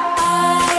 I